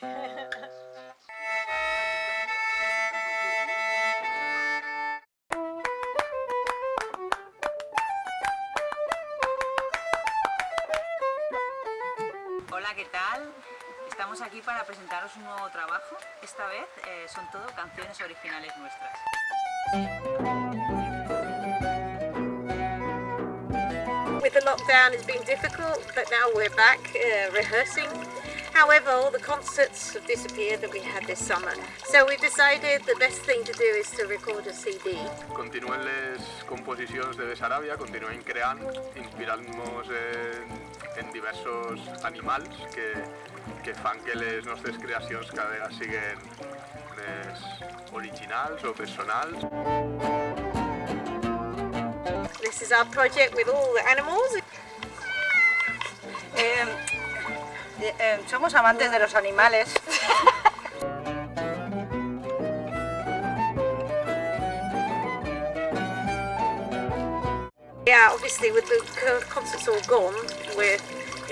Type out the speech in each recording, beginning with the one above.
Hola, ¿qué tal? Estamos aquí para presentaros un nuevo trabajo. Esta vez eh, son todo canciones originales nuestras. With the lockdown it's been difficult, but now we're back eh, rehearsing However, all the concerts have disappeared that we had this summer. So we decided the best thing to do is to record a CD. Continuen les composicions de Bessaràbia, continuem creant, inspirant-nos en, en diversos animals que, que fan que les nostres creacions cada vegada siguin més originals o personals. This is our project with all the animals. Eh, somos amantes de los animales. Yeah, obviously with the concerts all gone, we're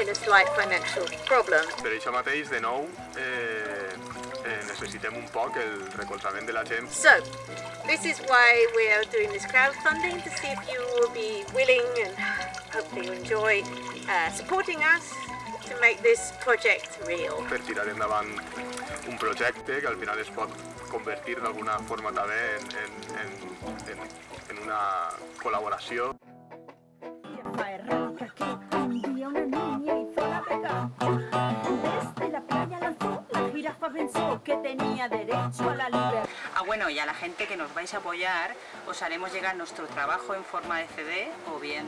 in a slight financial problem. Per això mateix, de nou, eh, eh, necessitem un poc el recolzament de la gent So, this is why we are doing this crowdfunding to see if you will be willing and hopefully you enjoy uh, supporting us to make this project real. per tirar endavant un projecte que al final es pot convertir d'alguna forma també en, en, en, en, en una col·laboració. Fue errática que un día una niña hizo la pega. Desde la playa lanzó, la jirafa pensó que tenía derecho a la libertad. Bueno, y a la gente que nos vais a apoyar os haremos llegar nuestro trabajo en forma de CD o bien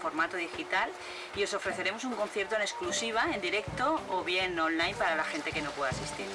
formato digital y os ofreceremos un concierto en exclusiva, en directo o bien online para la gente que no pueda asistir.